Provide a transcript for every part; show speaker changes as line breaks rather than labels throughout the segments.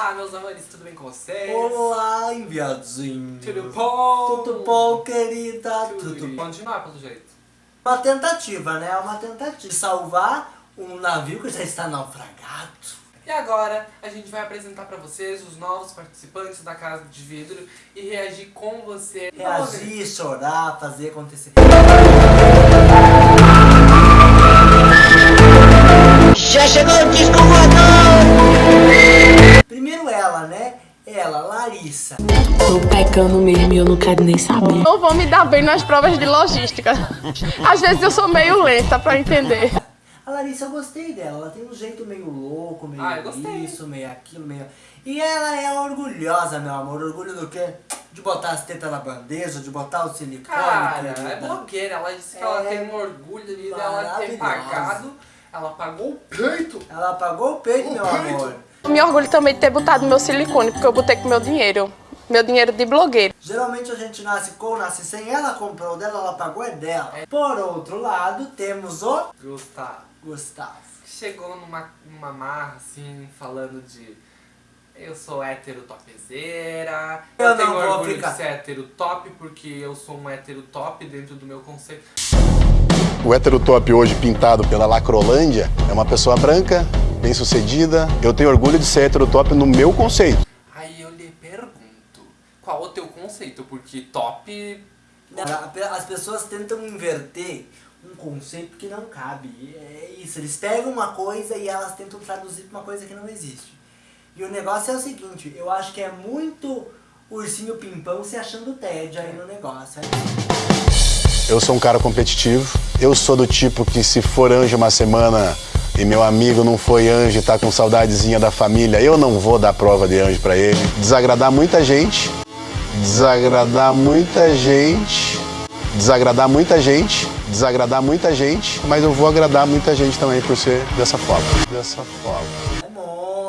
Olá, meus amores, tudo bem com vocês?
Olá, enviadinho.
Tudo bom?
Tudo bom, querida?
Tudo,
Tudo bom.
Continuar, pelo jeito.
Uma tentativa, né? Uma tentativa de salvar um navio que já está naufragado.
E agora, a gente vai apresentar pra vocês os novos participantes da Casa de Vidro e reagir com você.
Reagir, chorar, fazer acontecer.
Já chegou o disco voador!
Ela, Larissa.
Tô pecando mesmo e eu não quero nem saber.
Não vou me dar bem nas provas de logística. Às vezes eu sou meio lenta pra entender.
A Larissa, eu gostei dela. Ela tem um jeito meio louco, meio
Ah,
isso, meio aquilo, meio... E ela é orgulhosa, meu amor. Orgulho do quê? De botar as tetas na bandeja, de botar o silicone.
Cara, é blogueira. Ela disse que ela
É
tem um orgulho de ela ter pagado. Ela pagou o peito.
Ela apagou o peito, meu amor.
Eu me orgulho também de ter botado meu silicone, porque eu botei com meu dinheiro. Meu dinheiro de blogueiro.
Geralmente a gente nasce com, nasce sem. Ela comprou o dela, ela pagou é dela. Por outro lado, temos o
Gustavo.
Gustavo.
Chegou numa, numa marra, assim, falando de... Eu sou hétero topzeira.
Eu
tenho
não vou
orgulho
ficar.
de ser hétero top, porque eu sou um hétero top dentro do meu conceito.
O heterotop hoje pintado pela Lacrolândia é uma pessoa branca, bem sucedida. Eu tenho orgulho de ser heterotop no meu conceito.
Aí eu lhe pergunto, qual o teu conceito? Porque top...
As pessoas tentam inverter um conceito que não cabe. É isso, eles pegam uma coisa e elas tentam traduzir pra uma coisa que não existe. E o negócio é o seguinte, eu acho que é muito ursinho pimpão se achando TED aí no negócio. é
Eu sou um cara competitivo. Eu sou do tipo que se for anjo uma semana e meu amigo não foi anjo e tá com saudadezinha da família, eu não vou dar prova de anjo pra ele. Desagradar muita gente. Desagradar muita gente. Desagradar muita gente. Desagradar muita gente, mas eu vou agradar muita gente também por ser dessa forma. Dessa forma.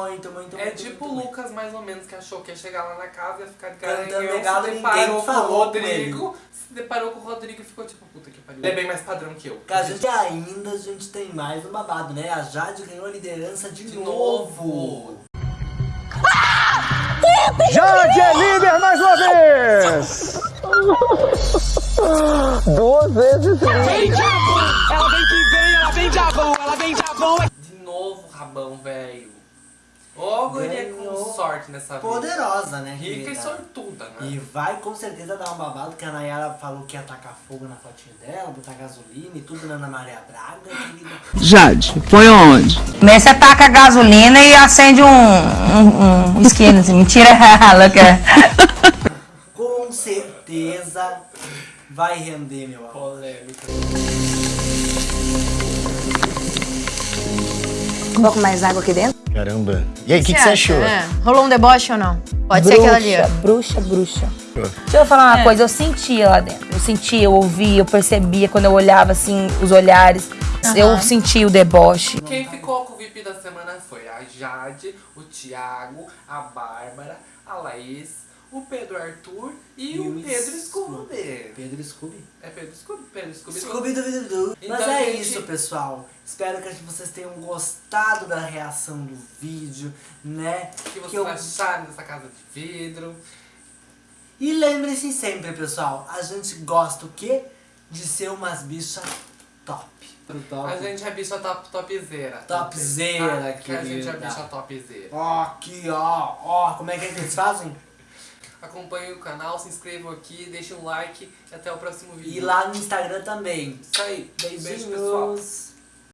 É muito, muito,
É
muito,
tipo o
muito,
Lucas, mais ou menos, que achou que ia chegar lá na casa e ia ficar de
Cantando legal,
se
ninguém
deparou com o
falou com
Rodrigo, se deparou com o Rodrigo e ficou tipo, puta que pariu. Ele é bem mais padrão que eu.
A gente ainda a gente tem mais um babado, né? A Jade ganhou a liderança de,
De
novo.
novo.
Jade é líder mais uma vez! Duas vezes líder.
De novo, rabão, velho. Ô, guria com
Ganhou.
sorte nessa vida.
Poderosa, né?
Rica e sortuda, né?
E vai com certeza dar um babado, que a Nayara falou que ia tacar fogo na fotinha dela, botar gasolina e tudo na Ana Maria Braga, querida.
Jade, foi onde?
Começa a taca gasolina e acende um, um, um isqueiro, assim. Mentira, louca.
Com certeza vai render, meu amor.
Polêmica.
Um pouco mais água aqui dentro?
Caramba. E aí, o que, que você achou?
É. Rolou um deboche ou não? Pode ser aquela ali, ó.
bruxa, bruxa. Deixa eu falar uma coisa, eu sentia lá dentro. Eu sentia, eu ouvia, eu percebia quando eu olhava assim, os olhares. Eu sentia o deboche.
Quem ficou com o VIP da semana foi a Jade, o Thiago, a Bárbara, a Laís, o Pedro Arthur e,
E
o
o
Pedro
Scooby.
Scooby.
Pedro Scooby.
É Pedro Scooby? Pedro Scooby.
Scooby do Vidu. Mas
Então,
é
gente-
isso, pessoal. Espero que vocês tenham gostado da reação do vídeo, né?
O que vocês
eu-
acharam dessa casa de vidro?
E lembre-se sempre, pessoal, a gente gosta o quê? De ser umas bichas top.
A gente é bicha top, topzera.
Topzera,
Ah, que a gente é
querida.
bicha topzera.
Ó, aqui, ó, ó, como é que, é que eles fazem?
Acompanhem o canal, se inscrevam aqui, deixem um like e até o próximo vídeo.
E lá no Instagram também.
Isso aí.
Beijinhos.
Beijo, pessoal.